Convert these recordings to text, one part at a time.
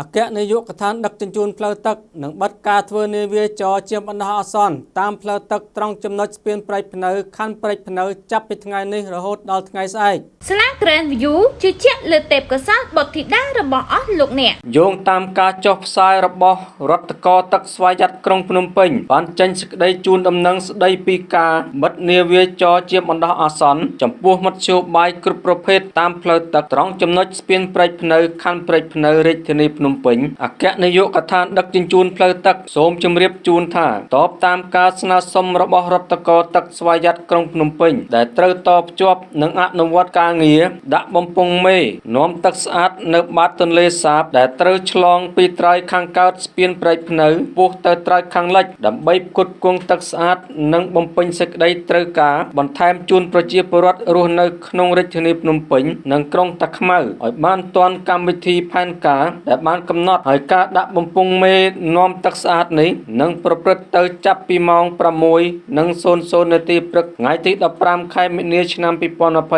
អគ្គនាយកដ្ឋានដឹកជញ្ជូនផ្លូវទឹកនឹងបិទការធ្វើនាវាចរជាបណ្ដោះអាសន្នតាមផ្លូវទឹកត្រង់ចំណុចស្ពានព្រែកភ្នៅខណ្ឌព្រែកភ្នៅចាប់ពីថ្ងៃនេះរហូតដល់ថ្ងៃស្អែកស្លា Grand View ជឿជាក់លើទេពកោសល្យបុត្រធីតារបស់អស់លោកអ្នកយោងតាមការចុះផ្សាយរបស់រដ្ឋកោទឹកស្វយ័តក្រុងភ្នំពេញបានចេញសេចក្តីជូនដំណឹងស្តីពីការបិទនាវាចរជាបណ្ដោះអាសន្នចំពោះមធ្យោបាយគ្រប់ប្រភេទតាមផ្លូវទឹកត្រង់ចំណុចស្ពានព្រែកភ្នៅខណ្ឌព្រែកភ្នៅរាជធានីភ្នំពេញអគ្គនាយកដ្ឋានដឹកជញ្ជូនផ្លូវទឹកសូមជម្រាបជូនថាតបតាមការស្នើសុំរបស់រដ្ឋកោទឹកស្វយ័តក្រុងភ្នំពេញដែលត្រូវតភ្ជាប់និងអនុវត្តការងារដាក់បំពង់មេនាំទឹកស្អាតនៅបាតទន្លេសាបដែលត្រូវឆ្លងពីត្រើយខាងកើតស្ពានព្រែកភ្នៅពោះទៅត្រើយខាងលិចដើម្បីផ្គត់ផ្គង់ទឹកស្អាតនិងបំពេញសេចក្តីត្រូវការបន្ថែមជូនប្រជាពលរដ្ឋរស់នៅក្នុងរាជធានីភ្នំពេញនិងក្រុងតាខ្មៅឲ្យបានទាន់កម្មវិធីផែនការដែលបានកំណត់ហើយការដាក់បំពង់មេនាំទឹកស្អាតនេះនឹងប្រព្រឹត្តទៅចាប់ពីម៉ោង6:00នាទីព្រឹកថ្ងៃទី15ខែមិនិនាឆ្នាំ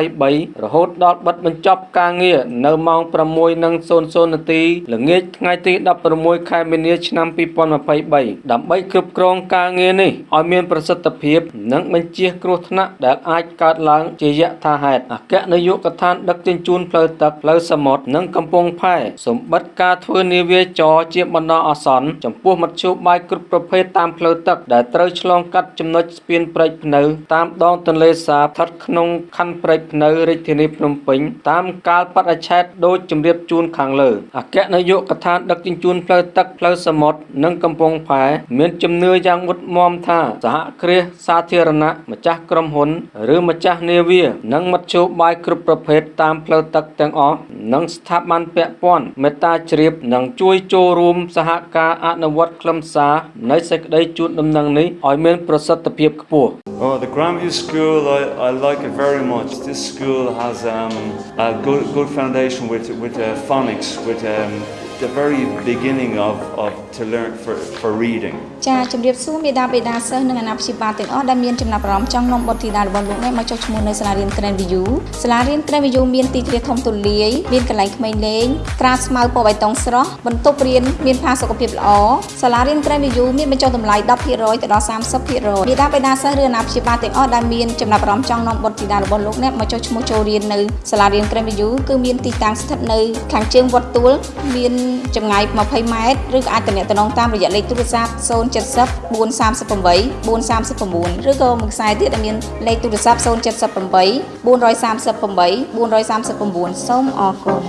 2023រហូតដល់បិទបញ្ចប់ការងារនៅម៉ោង6:00នាទីល្ងាចថ្ងៃទី16ខែមិនិនាឆ្នាំ2023ដើម្បីគ្រប់គ្រងការងារនេះឲ្យមានប្រសិទ្ធភាព និងបញ្ជៀសគ្រោះថ្នាក់ដែលអាចកើតឡើងជាយថាហេតុអគ្គនាយកដ្ឋានដឹកជញ្ជូនផ្លូវទឹកផ្លូវសមុទ្រនិងកំពង់ផែសម្បត្តិការធ្វើនាវាចរជាបណ្ដោះអាសន្នចំពោះមធ្យោបាយគ្រប់ប្រភេទតាមផ្លូវទឹកដែលត្រូវឆ្លងកាត់ចំណុចស្ពានព្រែកភ្នៅតាមដងទន្លេសាបស្ថិតក្នុងខណ្ឌព្រែកភ្នៅរាជធានីភ្នំពេញតាមកាលបរិច្ឆេទដូចជម្រាបជូនខាងលើអគ្គនាយកដ្ឋានដឹកជញ្ជូនផ្លូវទឹកផ្លូវសមុទ្រនិងកំពង់ផែមានជំនឿយ៉ាងមុតមមថាសហគ្រាសសាធារណៈម្ចាស់ក្រុមហ៊ុនឬម្ចាស់នាវានិងមធ្យោបាយគ្រប់ប្រភេទតាមផ្លូវទឹកទាំងអស់និងស្ថាប័នពាក់ព័ន្ធមេត្តាជ្រាបនិងជួយចូលរួមសហការអនុវត្តខ្លឹមសារនៃសេចក្តីជូនដំណឹងនេះឲ្យមានប្រសិទ្ធភាពខ្ពស់ Oh, the Grandview School, I, I like it very much. This school has um, a good, good foundation with, with uh, phonics, with um, the very beginning of, of to learn for, for reading ចាជំរាបសួរមេដាបេដាសិស្សនិងអាណាព្យាបាលទាំងអស់ដែលមានចំណាប់អារម្មណ៍ចង់នាំបុត្រធីតារបស់លោកអ្នកមកចុះឈ្មោះនៅសាលារៀន Grand View សាលារៀន Grand View មានទីធ្លាធំទូលាយមានកន្លែងក្មេងលេងក្រាលស្មៅពណ៌បៃតងស្រស់បន្ទប់រៀនមានផាសុកភាពល្អសាលារៀន Grand View មានបញ្ចុះតម្លៃ10%ទៅដល់30%មេដាបេដាសិស្សឬអាណាព្យាបាលទាំងអស់ដែលមានចំណាប់អារម្មណ៍ចង់នាំបុត្រធីតារបស់លោកអ្នកមកចុះឈ្មោះចូលរៀននៅសាលារៀន Grand View គឺមានទីតាំងស្ថិតនៅខាងជើងវត្តទួលមានចម្ងាយ20ម៉ែត្រឬក៏អាចទំនាក់ទំនងតាមរយៈលេខទូរស័ព្ទ070 438 439ឬក៏មួយខ្សែទៀតដែលមានលេខទូរស័ព្ទ078 438 439សូមអរគុណ